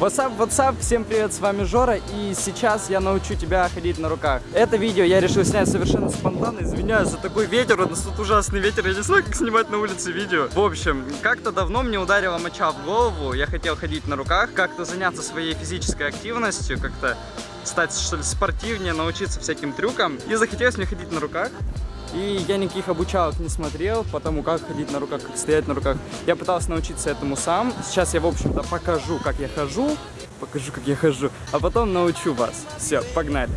What's up, what's up? Всем привет, с вами Жора, и сейчас я научу тебя ходить на руках. Это видео я решил снять совершенно спонтанно, извиняюсь за такой ветер, у нас тут ужасный ветер, я не знаю, как снимать на улице видео. В общем, как-то давно мне ударила моча в голову, я хотел ходить на руках, как-то заняться своей физической активностью, как-то стать что ли спортивнее, научиться всяким трюкам, и захотелось мне ходить на руках. И я никаких обучалок не смотрел, потому как ходить на руках, как стоять на руках. Я пытался научиться этому сам. Сейчас я, в общем-то, покажу, как я хожу. Покажу, как я хожу. А потом научу вас. Все, погнали.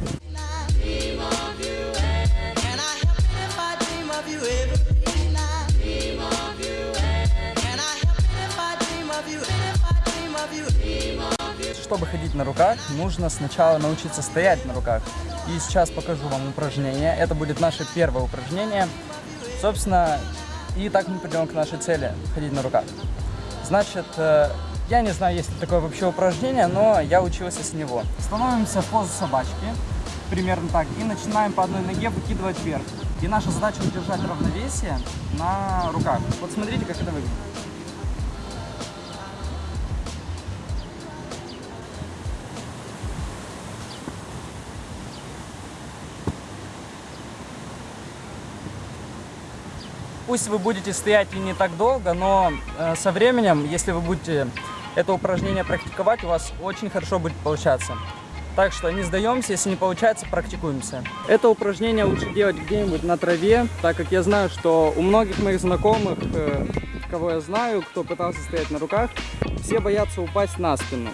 Чтобы ходить на руках, нужно сначала научиться стоять на руках. И сейчас покажу вам упражнение. Это будет наше первое упражнение. Собственно, и так мы придем к нашей цели – ходить на руках. Значит, э, я не знаю, есть ли такое вообще упражнение, но я учился с него. Становимся в позу собачки, примерно так, и начинаем по одной ноге выкидывать вверх. И наша задача удержать равновесие на руках. Вот смотрите, как это выглядит. Пусть вы будете стоять и не так долго, но э, со временем, если вы будете это упражнение практиковать, у вас очень хорошо будет получаться. Так что не сдаемся, если не получается, практикуемся. Это упражнение лучше делать где-нибудь на траве, так как я знаю, что у многих моих знакомых, э, кого я знаю, кто пытался стоять на руках, все боятся упасть на спину.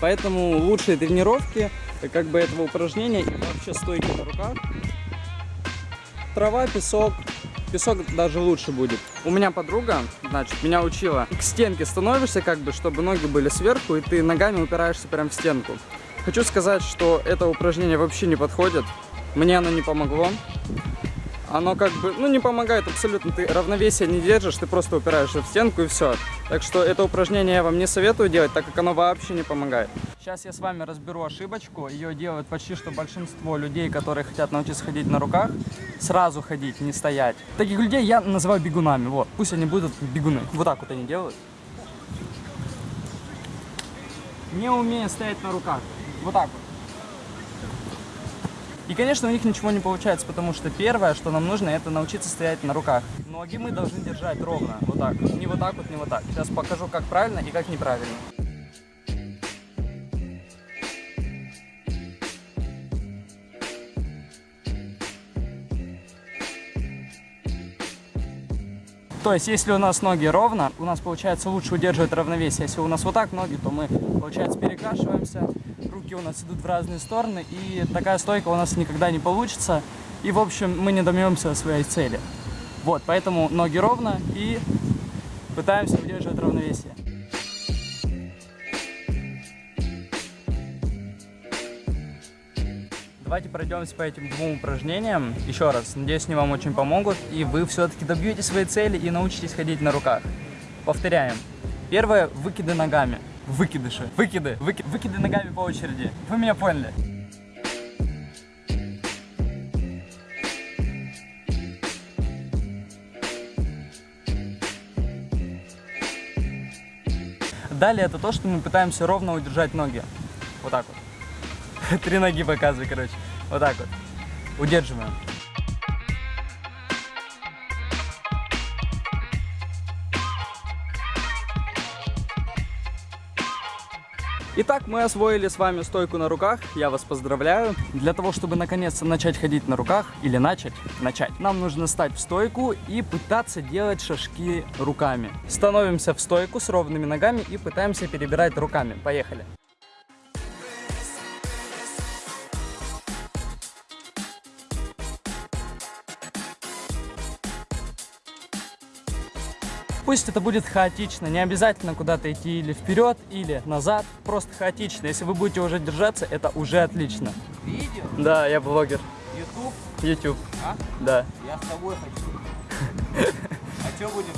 Поэтому лучшие тренировки как бы этого упражнения и вообще стойки на руках. Трава, песок, песок даже лучше будет. У меня подруга, значит, меня учила. К стенке становишься, как бы, чтобы ноги были сверху, и ты ногами упираешься прям в стенку. Хочу сказать, что это упражнение вообще не подходит. Мне оно не помогло. Оно как бы, ну, не помогает абсолютно. Ты равновесие не держишь, ты просто упираешься в стенку и все. Так что это упражнение я вам не советую делать, так как оно вообще не помогает. Сейчас я с вами разберу ошибочку. Ее делают почти что большинство людей, которые хотят научиться ходить на руках. Сразу ходить, не стоять. Таких людей я называю бегунами. Вот, пусть они будут бегуны. Вот так вот они делают. Не умея стоять на руках. Вот так вот. И, конечно, у них ничего не получается, потому что первое, что нам нужно, это научиться стоять на руках. Ноги мы должны держать ровно, вот так. Не вот так вот, не вот так. Сейчас покажу, как правильно и как неправильно. То есть, если у нас ноги ровно, у нас получается лучше удерживать равновесие. Если у нас вот так ноги, то мы, получается, перекашиваемся, руки у нас идут в разные стороны, и такая стойка у нас никогда не получится. И, в общем, мы не добьемся своей цели. Вот, поэтому ноги ровно и пытаемся удерживать равновесие. Давайте пройдемся по этим двум упражнениям. Еще раз, надеюсь, они вам очень помогут, и вы все-таки добьетесь своей цели и научитесь ходить на руках. Повторяем. Первое – выкиды ногами. Выкидыши. Выкиды. Выки... Выкиды ногами по очереди. Вы меня поняли. Далее это то, что мы пытаемся ровно удержать ноги. Вот так вот. Три ноги показывай, короче. Вот так вот. Удерживаем. Итак, мы освоили с вами стойку на руках, я вас поздравляю. Для того, чтобы наконец-то начать ходить на руках, или начать, начать, нам нужно стать в стойку и пытаться делать шажки руками. Становимся в стойку с ровными ногами и пытаемся перебирать руками. Поехали. Пусть это будет хаотично, не обязательно куда-то идти или вперед, или назад, просто хаотично. Если вы будете уже держаться, это уже отлично. Видео? Да, я блогер. Ютуб? YouTube. А? Да. Я с тобой хочу. А что будем?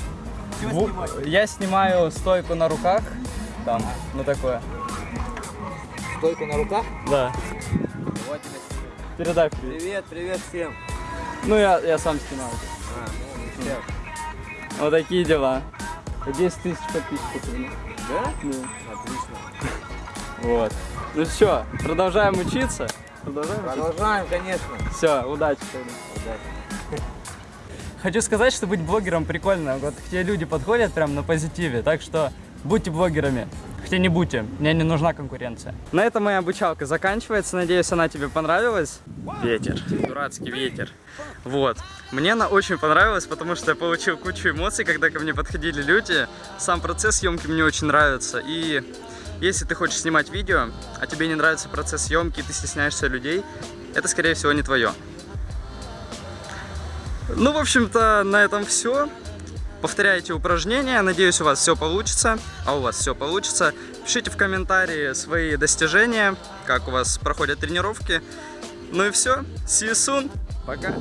Что снимать? Я снимаю стойку на руках, там, ну такое. Стойку на руках? Да. Вот. Передай привет. Привет, привет всем. Ну, я, я сам снимаю. А, ну. Вот такие дела. 10 тысяч подписчиков. Да? Да. Отлично. Вот. Ну все, продолжаем учиться. Продолжаем учиться. Продолжаем, конечно. Все, удачи тогда. Хочу сказать, что быть блогером прикольно. Вот к тебе люди подходят прям на позитиве, так что будьте блогерами. Хотя не будьте, мне не нужна конкуренция. На этом моя обучалка заканчивается. Надеюсь, она тебе понравилась. Ветер, дурацкий ветер. Вот. Мне она очень понравилась, потому что я получил кучу эмоций, когда ко мне подходили люди. Сам процесс съемки мне очень нравится. И если ты хочешь снимать видео, а тебе не нравится процесс съемки, ты стесняешься людей, это, скорее всего, не твое. Ну, в общем-то, на этом все. Повторяйте упражнения, надеюсь, у вас все получится. А у вас все получится. Пишите в комментарии свои достижения, как у вас проходят тренировки. Ну и все. See you soon. Пока.